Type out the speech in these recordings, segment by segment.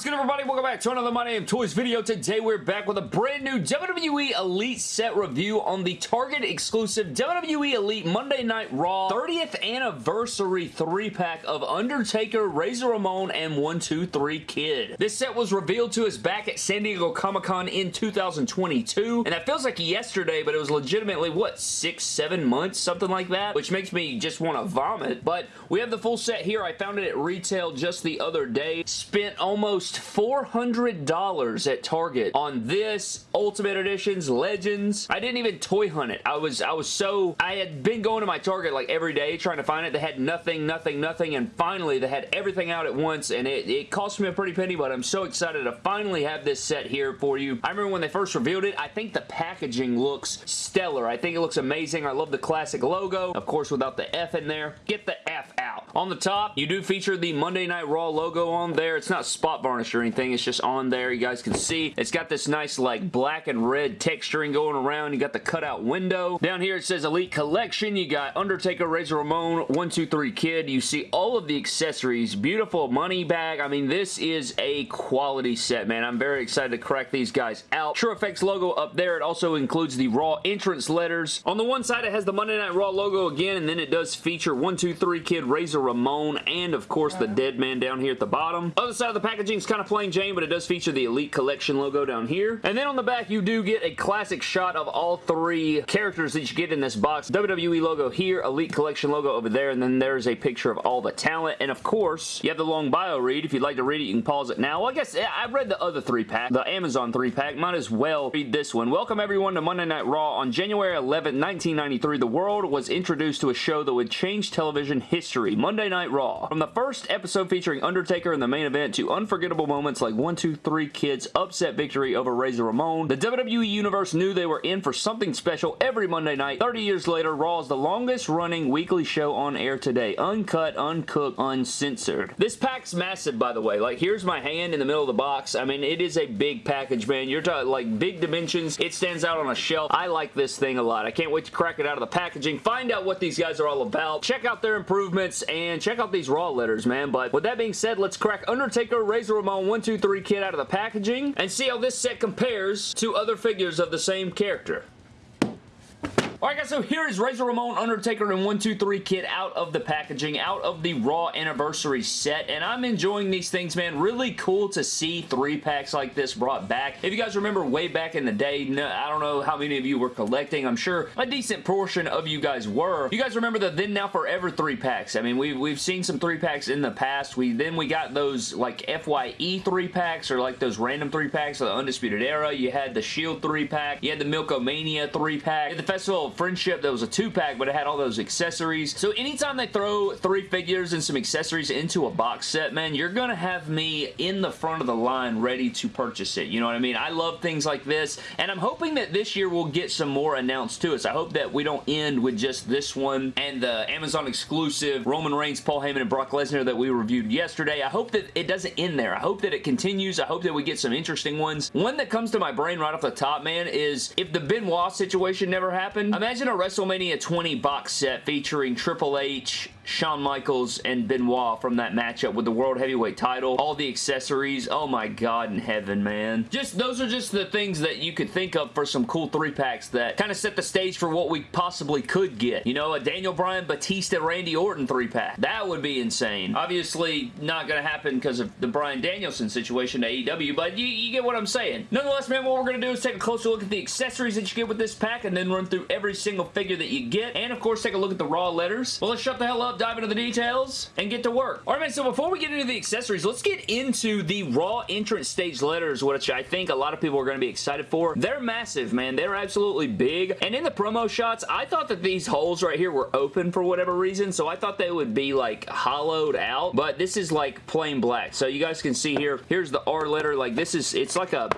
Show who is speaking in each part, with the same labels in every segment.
Speaker 1: What's good everybody? Welcome back to another My Damn Toys video. Today we're back with a brand new WWE Elite set review on the Target exclusive WWE Elite Monday Night Raw 30th Anniversary 3-pack of Undertaker, Razor Ramon, and 123 Kid. This set was revealed to us back at San Diego Comic-Con in 2022, and that feels like yesterday, but it was legitimately, what, six, seven months? Something like that, which makes me just want to vomit, but we have the full set here. I found it at retail just the other day. Spent almost $400 at Target on this Ultimate Editions, Legends. I didn't even toy hunt it. I was I was so... I had been going to my Target like every day trying to find it. They had nothing, nothing, nothing, and finally they had everything out at once, and it, it cost me a pretty penny, but I'm so excited to finally have this set here for you. I remember when they first revealed it, I think the packaging looks stellar. I think it looks amazing. I love the classic logo. Of course, without the F in there. Get the F out. On the top, you do feature the Monday Night Raw logo on there. It's not spot varnish or anything. It's just on there. You guys can see. It's got this nice like black and red texturing going around. You got the cutout window. Down here it says Elite Collection. You got Undertaker, Razor Ramon, 123 Kid. You see all of the accessories. Beautiful money bag. I mean, this is a quality set, man. I'm very excited to crack these guys out. True Effects logo up there. It also includes the Raw entrance letters. On the one side, it has the Monday Night Raw logo again, and then it does feature 123 Kid, Razor Ramon, and of course the Dead Man down here at the bottom. Other side of the packaging kind of plain Jane, but it does feature the Elite Collection logo down here. And then on the back, you do get a classic shot of all three characters that you get in this box. WWE logo here, Elite Collection logo over there, and then there's a picture of all the talent. And of course, you have the long bio read. If you'd like to read it, you can pause it now. Well, I guess I've read the other three pack, the Amazon three pack. Might as well read this one. Welcome everyone to Monday Night Raw. On January 11, 1993, the world was introduced to a show that would change television history. Monday Night Raw. From the first episode featuring Undertaker in the main event to unforgettable moments like 1, 2, 3 Kids upset victory over Razor Ramon, the WWE Universe knew they were in for something special every Monday night. 30 years later, Raw is the longest running weekly show on air today. Uncut, uncooked, uncensored. This pack's massive, by the way. Like, here's my hand in the middle of the box. I mean, it is a big package, man. You're talking, like, big dimensions. It stands out on a shelf. I like this thing a lot. I can't wait to crack it out of the packaging, find out what these guys are all about, check out their improvements, and check out these Raw letters, man. But with that being said, let's crack Undertaker, Razor Ramon 123 Kid out of the packaging and see how this set compares to other figures of the same character. Alright guys, so here is Razor Ramon, Undertaker, and 123 Kid out of the packaging, out of the Raw Anniversary set, and I'm enjoying these things, man. Really cool to see three packs like this brought back. If you guys remember way back in the day, no, I don't know how many of you were collecting. I'm sure a decent portion of you guys were. You guys remember the Then Now Forever three packs. I mean, we've, we've seen some three packs in the past. We Then we got those like FYE three packs or like those random three packs of the Undisputed Era. You had the Shield three pack. You had the Milk-O-Mania three pack. the Festival Friendship that was a two-pack, but it had all those accessories. So anytime they throw three figures and some accessories into a box set, man, you're going to have me in the front of the line ready to purchase it. You know what I mean? I love things like this, and I'm hoping that this year we'll get some more announced to us. I hope that we don't end with just this one and the Amazon exclusive Roman Reigns, Paul Heyman, and Brock Lesnar that we reviewed yesterday. I hope that it doesn't end there. I hope that it continues. I hope that we get some interesting ones. One that comes to my brain right off the top, man, is if the Benoit situation never happened, imagine a WrestleMania 20 box set featuring Triple H, Shawn Michaels, and Benoit from that matchup with the World Heavyweight title. All the accessories. Oh my god in heaven, man. Just Those are just the things that you could think of for some cool three-packs that kind of set the stage for what we possibly could get. You know, a Daniel Bryan, Batista, Randy Orton three-pack. That would be insane. Obviously, not going to happen because of the Bryan Danielson situation to AEW, but you, you get what I'm saying. Nonetheless, man, what we're going to do is take a closer look at the accessories that you get with this pack and then run through every single figure that you get, and of course take a look at the raw letters. Well, let's shut the hell up, dive into the details, and get to work. Alright man, so before we get into the accessories, let's get into the raw entrance stage letters, which I think a lot of people are going to be excited for. They're massive, man. They're absolutely big, and in the promo shots, I thought that these holes right here were open for whatever reason, so I thought they would be like hollowed out, but this is like plain black. So you guys can see here, here's the R letter, like this is, it's like a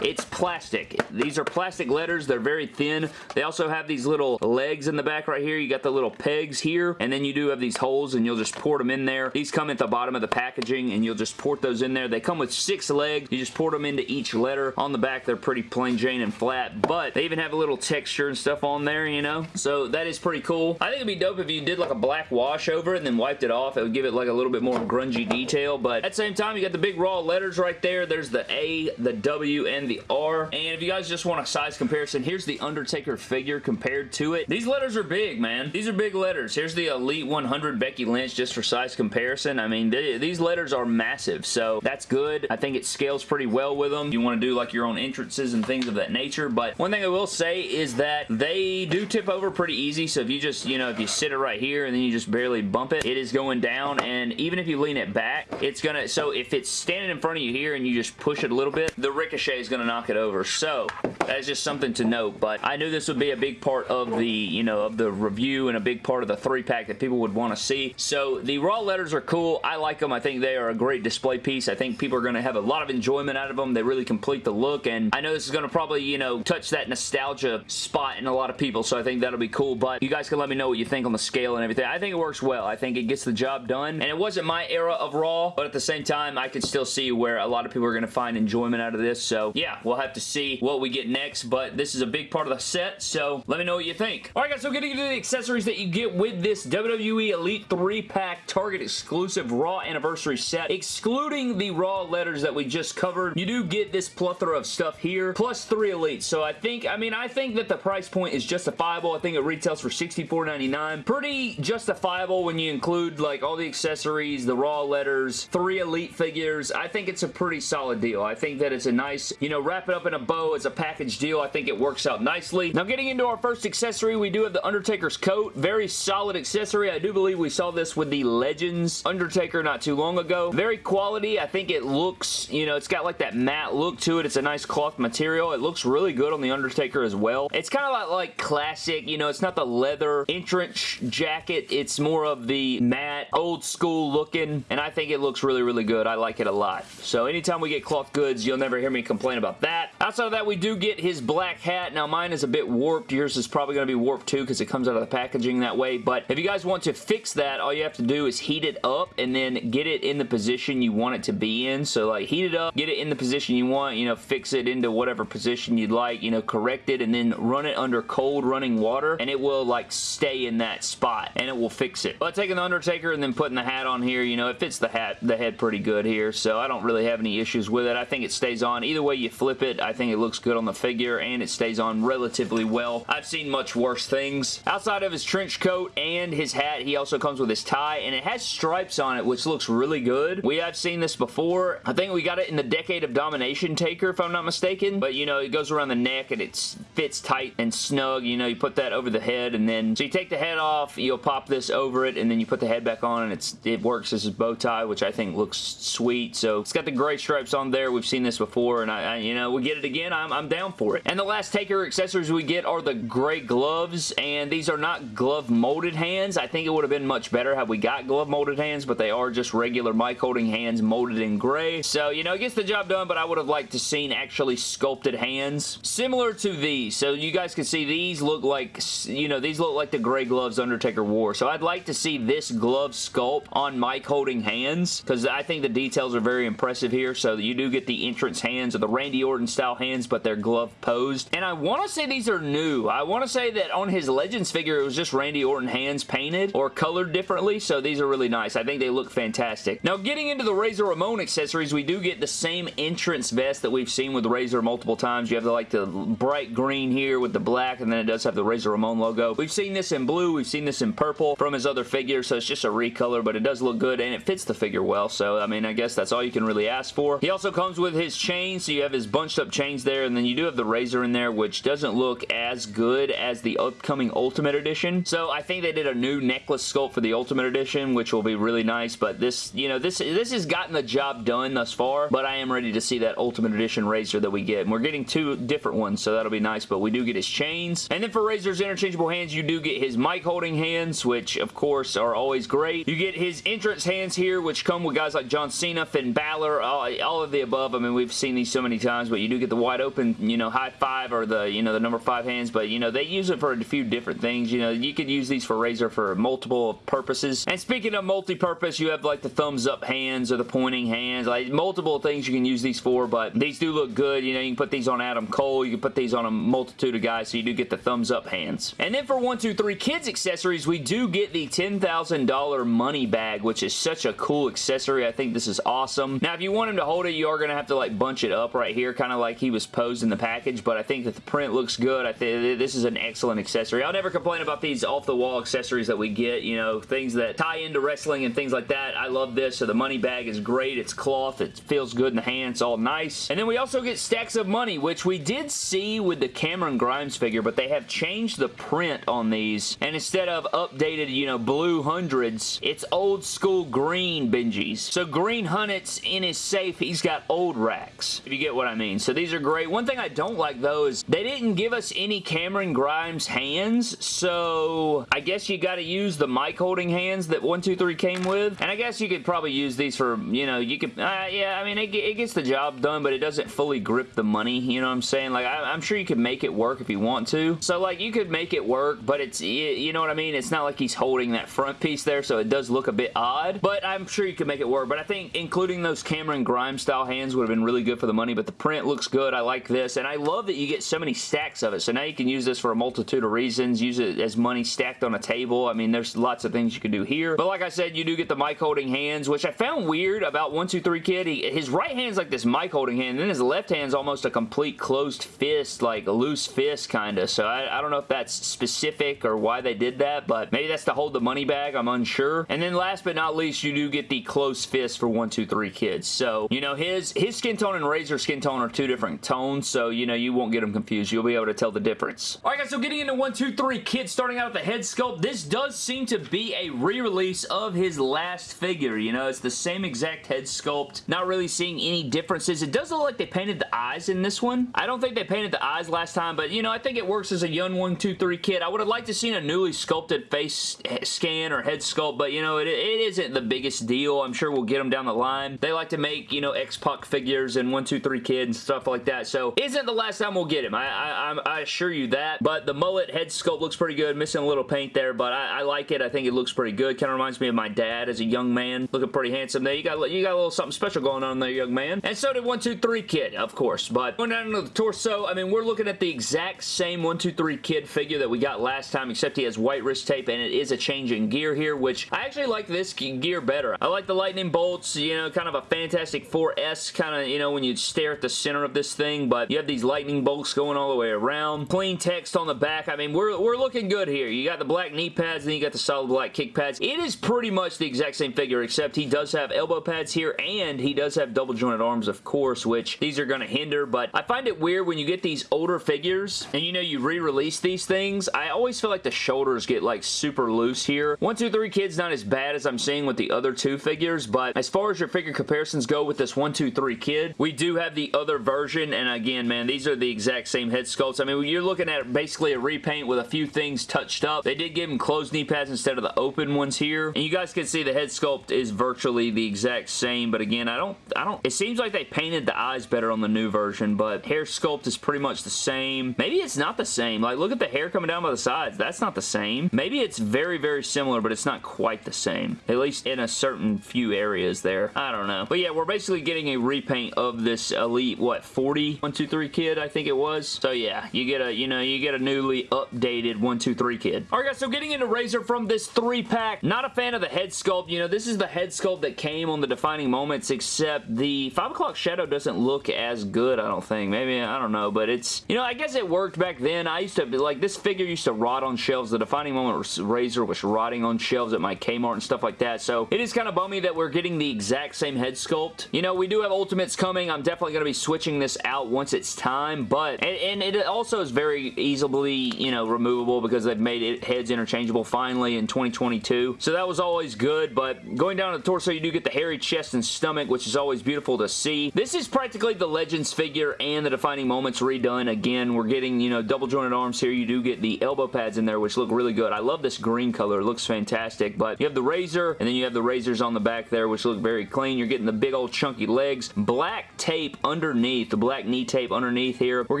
Speaker 1: it's plastic. These are plastic letters. They're very thin. They also have these little legs in the back right here. You got the little pegs here, and then you do have these holes, and you'll just port them in there. These come at the bottom of the packaging, and you'll just port those in there. They come with six legs. You just port them into each letter. On the back, they're pretty plain Jane and flat, but they even have a little texture and stuff on there, you know? So that is pretty cool. I think it'd be dope if you did like a black wash over it and then wiped it off. It would give it like a little bit more grungy detail, but at the same time, you got the big raw letters right there. There's the A, the W, and the R. And if you guys just want a size comparison, here's the Undertaker figure compared to it. These letters are big, man. These are big letters. Here's the Elite 100 Becky Lynch just for size comparison. I mean, they, these letters are massive, so that's good. I think it scales pretty well with them. You want to do like your own entrances and things of that nature, but one thing I will say is that they do tip over pretty easy, so if you just, you know, if you sit it right here and then you just barely bump it, it is going down, and even if you lean it back, it's gonna, so if it's standing in front of you here and you just push it a little bit, the ricochet is gonna knock it over, so that is just something to note, but I knew this would be a big part of the, you know, of the review and a big part of the three-pack that people would want to see, so the raw letters are cool. I like them. I think they are a great display piece. I think people are going to have a lot of enjoyment out of them. They really complete the look, and I know this is going to probably, you know, touch that nostalgia spot in a lot of people, so I think that'll be cool, but you guys can let me know what you think on the scale and everything. I think it works well. I think it gets the job done, and it wasn't my era of Raw, but at the same time, I could still see where a lot of people are going to find enjoyment out of this, so yeah, we'll have to see what we get next, but this is a big part of the set, so let me know what you think. Alright guys, so getting into the accessories that you get with this WWE Elite 3-pack Target exclusive Raw Anniversary set, excluding the Raw letters that we just covered, you do get this plethora of stuff here, plus three Elites, so I think, I mean, I think that the price point is justifiable. I think it retails for $64.99. Pretty justifiable when you include, like, all the accessories, the Raw letters, three Elite figures. I think it's a pretty solid deal. I think that it's a nice, you know, wrap it up in a bow. It's a package deal. I think it works out nicely. Now, getting into our first accessory, we do have the Undertaker's coat. Very solid accessory. I do believe we saw this with the Legends Undertaker not too long ago. Very quality. I think it looks, you know, it's got like that matte look to it. It's a nice cloth material. It looks really good on the Undertaker as well. It's kind of like, like classic, you know, it's not the leather entrance jacket. It's more of the matte, old school looking, and I think it looks really, really good. I like it a lot. So anytime we get cloth goods, you'll never hear me complain about that. Outside of that, we do get his black hat. Now, mine is a bit warped. Yours is probably going to be warped too because it comes out of the packaging that way, but if you guys want to fix that, all you have to do is heat it up and then get it in the position you want it to be in. So, like, heat it up, get it in the position you want, you know, fix it into whatever position you'd like, you know, correct it, and then run it under cold running water, and it will, like, stay in that spot, and it will fix it. But taking the Undertaker and then putting the hat on here, you know, it fits the hat, the head pretty good here, so I don't really have any issues with it. I think it stays on. Either way you flip it, I think it looks good on the figure, and it stays on relatively well. I've seen much worse things. Outside of his trench coat and his hat, he also comes with his tie, and it has stripes on it, which looks really good. We have seen this before. I think we got it in the Decade of Domination Taker, if I'm not mistaken, but, you know, it goes around the neck, and it fits tight and snug. You know, you put that over the head, and then, so you take the head off, you'll pop this over it, and then you put the head back on, and it's it works as a bow tie, which I think looks sweet. So, it's got the gray stripes on there. We've seen this before, and I, I you know, we get it again. I'm, I'm down for it. And the last Taker accessories we get are the gray gloves, and these are not glove molded hands. I think it would have been much better had we got glove molded hands, but they are just regular mic holding hands molded in gray. So, you know, it gets the job done, but I would have liked to seen actually sculpted hands. Similar to these. So, you guys can see these look like, you know, these look like the gray gloves Undertaker wore. So, I'd like to see this glove sculpt on mic holding hands, because I think the details are very impressive here. So, you do get the entrance hands or the Randy Orton style hands, but they're glove posed. And I want to say these are new. I want to say that on his Legends figure, it was just Randy Orton hands painted or colored differently, so these are really nice. I think they look fantastic. Now, getting into the Razor Ramon accessories, we do get the same entrance vest that we've seen with Razor multiple times. You have the, like the bright green here with the black, and then it does have the Razor Ramon logo. We've seen this in blue. We've seen this in purple from his other figures, so it's just a recolor, but it does look good, and it fits the figure well, so, I mean, I guess that's all you can really ask for. He also comes with his chain, so you have his bunched up chains there, and then you do have the Razor in there, which doesn't look as good as the upcoming Ultimate Edition. So I think they did a new necklace sculpt for the Ultimate Edition, which will be really nice, but this, you know, this, this has gotten the job done thus far, but I am ready to see that Ultimate Edition Razor that we get. And we're getting two different ones, so that'll be nice, but we do get his chains. And then for Razor's interchangeable hands, you do get his mic holding hands, which of course are always great. You get his entrance hands here, which come with guys like John Cena, Finn Balor, all, all of the above. I mean, we've seen these so many times, but you do get the wide open, you know, high five or the, you know, the number five hands, but, you know, they use it for a few different things. You know, you could use these for Razor for multiple purposes. And speaking of multi-purpose, you have like the thumbs up hands or the pointing hands, like multiple things you can use these for, but these do look good. You know, you can put these on Adam Cole, you can put these on a multitude of guys, so you do get the thumbs up hands. And then for 123 Kids accessories, we do get the $10,000 money bag, which is such a cool accessory. I think this is awesome. Now, if you want him to hold it, you are going to have to like bunch it up right here, kind of like he was posed in the package, but I think that the print looks good. I think this is an excellent accessory. I'll never complain about these off-the-wall accessories that we get, you know, things that tie into wrestling and things like that. I love this. So the money bag is great. It's cloth. It feels good in the hand. It's all nice. And then we also get stacks of money, which we did see with the Cameron Grimes figure, but they have changed the print on these. And instead of updated, you know, blue hundreds, it's old school green Benjis. So Green Hunnits in his safe, he's got old racks, if you get what I mean. So these are great. One thing I don't like, though, is they didn't give us any Cameron Grimes hands, so I guess you got to use the mic holding hands that 123 came with. And I guess you could probably use these for, you know, you could, uh, yeah, I mean, it, it, gets the job done, but it doesn't fully grip the money, you know what I'm saying? Like, I, am sure you could make it work if you want to. So, like, you could make it work, but it's, you know what I mean? It's not like he's holding that front piece there, so it does look a bit odd, but I'm sure you could make it work. But I think including those Cameron Grimes style hands would have been really good for the money, but the print looks good. I like this, and I love that you get so many stacks of it. So now you can use this for a multitude of reasons. Use it as money stacked on a table. I mean, there's lots of things you can do here. But like I said, you do get the mic holding hands, which I found weird about 123 Kid. He, his right hand's like this mic holding hand, and then his left hand's almost a complete closed fist, like a loose fist kind of. So I, I don't know if that's specific or why they did that, but maybe that's to hold the money bag. I'm unsure. And then last but not least, you do get the close fist for 123 Kids. So, you know, his, his skin tone and Razor skin tone are two different tones, so, you know, you won't get them confused. You'll be able to tell the difference. Alright guys, so getting into 123 Kids, starting out with the head sculpt, this does seem to be a re-release of his last figure. You know, it's the same exact head sculpt. Not really seeing any differences. It does look like they painted the eyes in this one. I don't think they painted the eyes last time, but, you know, I think it works as a young 123 kid. I would have liked to seen a newly sculpted face scan or head sculpt, but, you know, it, it isn't the biggest deal. I'm sure we'll get them down the line. They like to make, you know, X-Pac figures and 123 Kid and stuff like that, so isn't the last time we'll get him. I, I, I assure you that, but the mullet head sculpt looks pretty good. Missing a little paint there, but I, I like it. I think it looks pretty good. Kind of reminds me of my dad as a young man. Looking pretty handsome there. You got, you got a little something special going on there, young man. And so did 123 Kid, of course, but going down to the torso, I mean, we're looking at the exact same 123 Kid figure that we got last time, except he has white wrist tape, and it is a change in gear here, which I actually like this gear better. I like the lightning bolts, you know, kind of a Fantastic 4S kind of, you know, when you stare at the center of this thing, but you have these lightning bolts going all the way around. Clean text on the back. I mean, we're, we're looking good here. You got the black knee pads, then you got the solid black kick pads. It is pretty much the exact same figure, except he does have elbow pads here, and he does have double jointed arms, of course, which these are going to hinder, but I find it weird when you get these older figures, and you know, you re-release these things, I always feel like the shoulders get like super loose here. 123 Kid's not as bad as I'm seeing with the other two figures, but as far as your figure comparisons go with this 123 Kid, we do have the other version, and again, man, these are the exact same head sculpts. I mean, you're looking at basically a repaint with a few things touched up. They did give him closed knee pads instead of the open ones here, and you guys can see the head sculpt is virtually the exact same, but again, I don't, I don't, it seems like they painted the eyes better on the new version, but hair sculpt is pretty much the same. Maybe it's not the same. Like, look at the hair coming down by the sides. That's not the same. Maybe it's very, very similar, but it's not quite the same. At least in a certain few areas there. I don't know. But yeah, we're basically getting a repaint of this uh, Elite, what, 40? 123 kid, I think it was. So yeah, you get a, you know, you get a newly updated 123 kid. Alright guys, so getting into Razor from this three pack, not a fan of the head sculpt. You know, this is the head sculpt that came on the defining moments, except the 5 o'clock shadow doesn't look as good, I don't think. Maybe, I don't know, but it's, you know, I guess it worked back then. I used to, like, this figure used to rot on shelves. The defining moment Razor was rotting on shelves at my Kmart and stuff like that, so it is kind of bummy that we're getting the exact same head sculpt. You know, we do have Ultimates coming. I'm definitely going to be switching this out once it's time, but, and, and it also is very easily, you know, removable because they've made it heads interchangeable finally in 2022, so that was always good, but going down to the torso, you do get the hairy chest and stomach, which is always beautiful to see. This is practically the Legends figure and the Defining Moments redone. Again, we're getting, you know, double jointed arms here. You do get the elbow pads in there, which look really good. I love this green color. It looks fantastic, but you have the razor, and then you have the razors on the back there, which look very clean. You're getting the big old chunky legs. Black tape underneath, the black knee tape underneath here. We're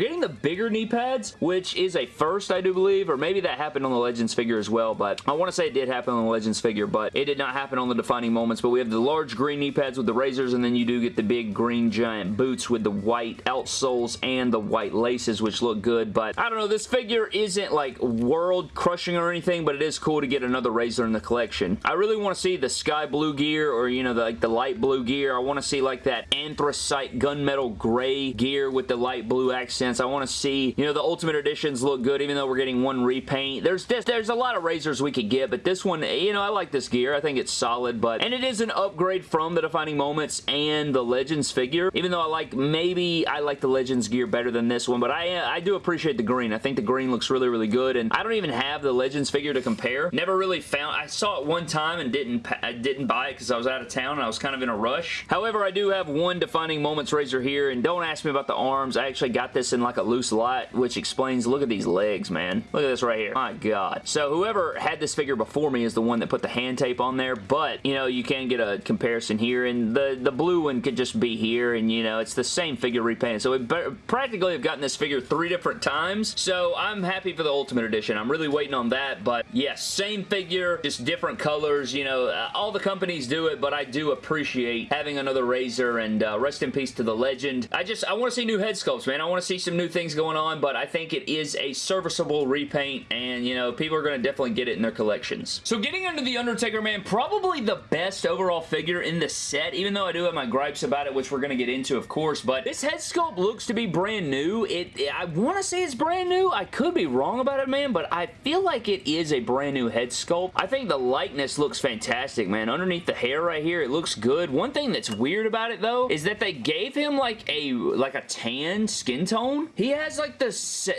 Speaker 1: getting the bigger knee pads, which is a first, I do believe, or maybe that happened on the Legends figure as well, but I want to say it did happen on the Legends figure, but it did not happen on the defining moments, but we have the large green knee pads with the razors, and then you do get the big green giant boots with the white outsoles and the white laces, which look good, but I don't know, this figure isn't like world crushing or anything, but it is cool to get another Razor in the collection. I really want to see the sky blue gear or, you know, the, like the light blue gear. I want to see like that anthracite gunmetal gray gear with the light blue accents. I want to see, you know, the Ultimate Editions look good even though we're getting one repaint. There's this, there's a lot of Razors we could get, but this one, you know, I like this gear. I think it's solid, but, and it is an upgrade from the Defining Moments and the Legends figure, even though I like, maybe I like the Legends gear better than this one, but I, uh, I do appreciate the green. I think the green looks really, really good, and I don't even have the Legends figure to compare. Never really found, I saw it one time and didn't, I didn't buy it because I was out of town and I was kind of in a rush. However, I do have one Defining Moments Razor here, and don't ask me about the arms. I actually got this in like a loose lot, which explains, look at these legs, man. Look at this right here. My God. So whoever had this figure before me is the one that put the hand tape on there, but, you know, you can get a comparison here, and the, the blue one could just be here, and, you know, it's the same figure repainted. So we practically have gotten this figure three different times, so I'm happy for the Ultimate Edition. I'm really waiting on that, but yes, same figure, just different colors, you know, all the companies do it, but I do appreciate having another Razor, and uh, rest in peace to the legend. I just, I want to see new head sculpts, man. I want to see some new things going on, but I think it is a serviceable repaint, and, you know, people are going to definitely get it in their collections. So getting into The Undertaker, man, probably the best overall figure in the set, even though I do have my gripes about it, which we're going to get into, of course, but this head sculpt looks to be brand new. It, it I want to say it's brand new. I could be wrong about it, man, but I feel like it is a brand new head sculpt. I think the likeness looks fantastic, man. Underneath the hair right here, it looks good. One thing that's weird about it, though, is that they gave him like a like a tan skin tone. He has like the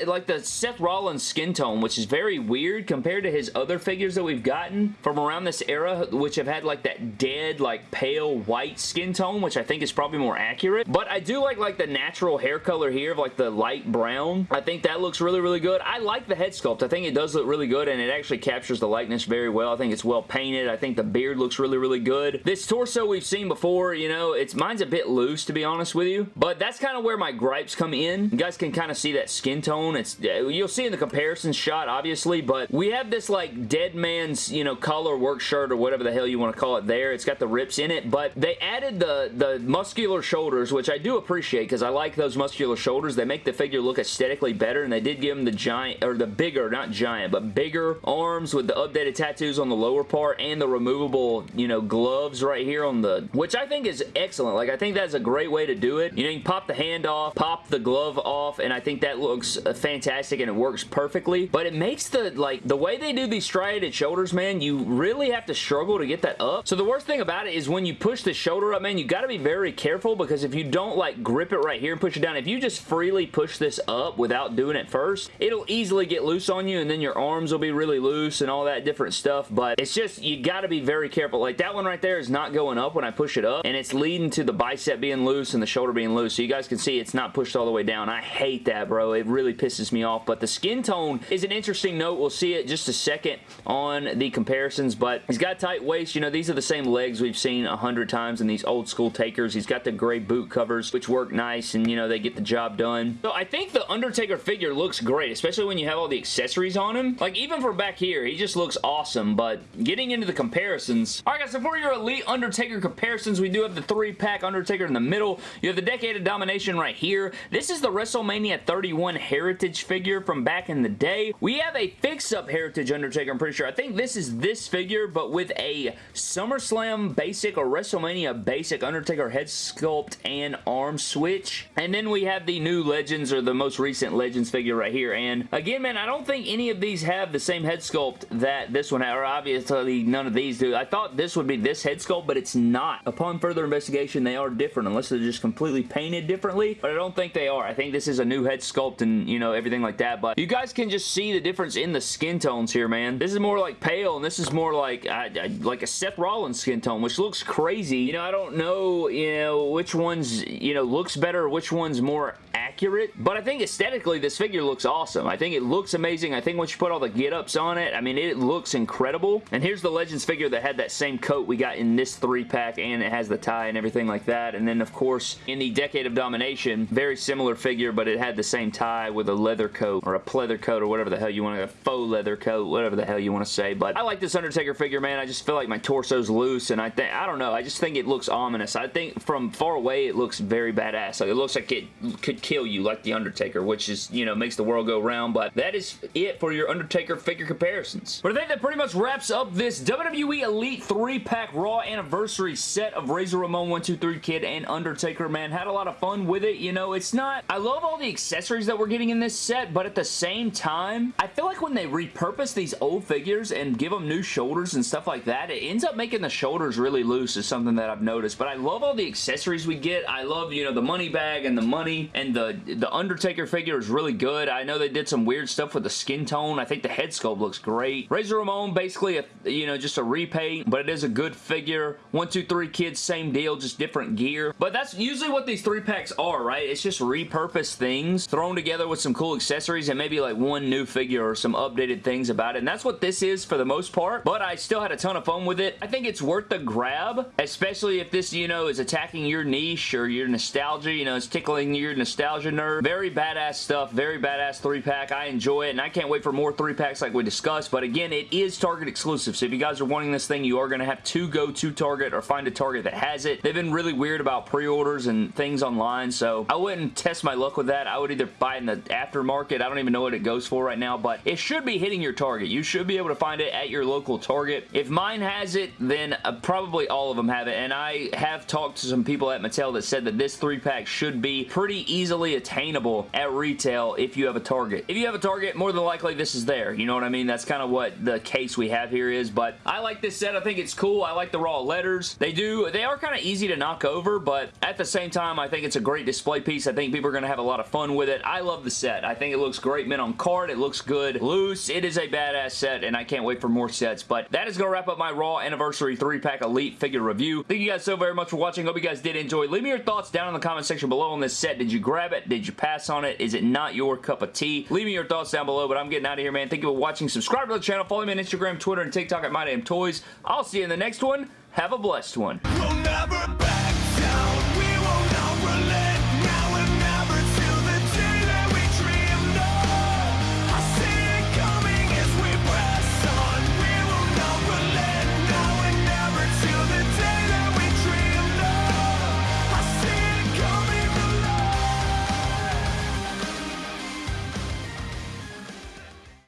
Speaker 1: like the Seth Rollins skin tone, which is very weird compared to his other figures that we've gotten from around this era, which have had like that dead, like pale white skin tone, which I think is probably more accurate. But I do like like the natural hair color here of like the light brown. I think that looks really, really good. I like the head sculpt. I think it does look really good and it actually captures the likeness very well. I think it's well painted. I think the beard looks really, really good. This torso we've seen before, you know, it's mine's a bit loose to be honest with you, but that's kind of where my gripes come in. You guys can kind of see that skin tone. It's You'll see in the comparison shot, obviously, but we have this like dead man's, you know, collar work shirt or whatever the hell you want to call it there. It's got the rips in it, but they added the, the muscular shoulders, which I do appreciate because I like those muscular shoulders. They make the figure look aesthetically better, and they did give him the giant, or the bigger, not giant, but bigger arms with the updated tattoos on the lower part and the removable, you know, gloves right here on the, which I think is excellent. Like, I think that's a great way to do it. You know, you can pop the hand off, pop the glove off, and I think that looks uh, fantastic and it works perfectly, but it makes the, like, the way they do these striated shoulders, man, you really have to struggle to get that up. So the worst thing about it is when you push the shoulder up, man, you got to be very careful because if you don't, like, grip it right here and push it down, if you just freely push this up without doing it first, it'll easily get loose on you and then your arms will be really loose and all that different stuff, but it's just, you got to be very careful. Like, that one right there is not going up when I push it up, and it's leading to the bicep being loose and the shoulder being loose, so you guys can see it's not pushed all the way down. I hate that, bro. It really pisses me off, but the skin tone is an interesting note. We'll see it just a second on the comparisons, but he's got tight waist. You know, these are the same legs we've seen a hundred times in these old school takers. He's got the gray boot covers, which work nice, and, you know, they get the job done. So I think the Undertaker figure looks great, especially when you have all the accessories on him. Like, even for back here, he just looks awesome, but getting into the comparisons. Alright guys, so for your Elite Undertaker comparisons, we do have the three-pack Undertaker in the middle. You have the Decade of Domination right here. This is the WrestleMania 31 Heritage figure from back in the day. We have a fix-up Heritage Undertaker, I'm pretty sure. I think this is this figure, but with a SummerSlam basic or WrestleMania basic Undertaker head sculpt and arm switch. And then we have the new Legends or the most recent Legends figure right here. And again, man, I don't think any of these have the same head sculpt that this one had, or obviously none of these do. I thought this would be this head sculpt, but it's not. Upon further investigation, they are different, unless they're just completely painted differently, but I don't think they are. I think this is a new head sculpt and, you know, everything like that, but you guys can just see the difference in the skin tones here, man. This is more like pale, and this is more like, uh, like a Seth Rollins skin tone, which looks crazy. You know, I don't know, you know, which one's, you know, looks better, which one's more accurate, but I think aesthetically this figure looks awesome. I think it looks amazing. I think once you put all the get-ups on it, I mean, it looks incredible. And here's the Legends figure that had that same coat we got in this three-pack, and it has the tie and everything like that. And then, of course, in the the Decade of Domination. Very similar figure, but it had the same tie with a leather coat or a pleather coat or whatever the hell you want to, a faux leather coat, whatever the hell you want to say. But I like this Undertaker figure, man. I just feel like my torso's loose and I think, I don't know, I just think it looks ominous. I think from far away it looks very badass. Like it looks like it could kill you like the Undertaker, which is, you know, makes the world go round. But that is it for your Undertaker figure comparisons. But I think that pretty much wraps up this WWE Elite 3-pack Raw Anniversary set of Razor Ramon 123 Kid and Undertaker, man. And had a lot of fun with it. You know, it's not... I love all the accessories that we're getting in this set, but at the same time, I feel like when they repurpose these old figures and give them new shoulders and stuff like that, it ends up making the shoulders really loose is something that I've noticed. But I love all the accessories we get. I love, you know, the money bag and the money and the, the Undertaker figure is really good. I know they did some weird stuff with the skin tone. I think the head sculpt looks great. Razor Ramon, basically, a, you know, just a repaint, but it is a good figure. One, two, three kids, same deal, just different gear. But that's usually what these three packs are, right? It's just repurposed things thrown together with some cool accessories and maybe like one new figure or some updated things about it. And that's what this is for the most part, but I still had a ton of fun with it. I think it's worth the grab, especially if this, you know, is attacking your niche or your nostalgia, you know, it's tickling your nostalgia nerve. Very badass stuff, very badass three pack. I enjoy it and I can't wait for more three packs like we discussed, but again, it is Target exclusive, so if you guys are wanting this thing, you are going to have to go to Target or find a Target that has it. They've been really weird about pre-orders and things online, so I wouldn't test my luck with that. I would either buy it in the aftermarket. I don't even know what it goes for right now, but it should be hitting your Target. You should be able to find it at your local Target. If mine has it, then uh, probably all of them have it, and I have talked to some people at Mattel that said that this three-pack should be pretty easily attainable at retail if you have a Target. If you have a Target, more than likely this is there. You know what I mean? That's kind of what the case we have here is, but I like this set. I think it's cool. I like the raw letters. They do, they are kind of easy to knock over, but at the same time, I think it's a great display piece. I think people are going to have a lot of fun with it. I love the set. I think it looks great mint on card. It looks good loose. It is a badass set, and I can't wait for more sets, but that is going to wrap up my Raw Anniversary 3-Pack Elite figure review. Thank you guys so very much for watching. Hope you guys did enjoy. Leave me your thoughts down in the comment section below on this set. Did you grab it? Did you pass on it? Is it not your cup of tea? Leave me your thoughts down below, but I'm getting out of here, man. Thank you for watching. Subscribe to the channel. Follow me on Instagram, Twitter, and TikTok at MyDamnToys. I'll see you in the next one. Have a blessed one. We'll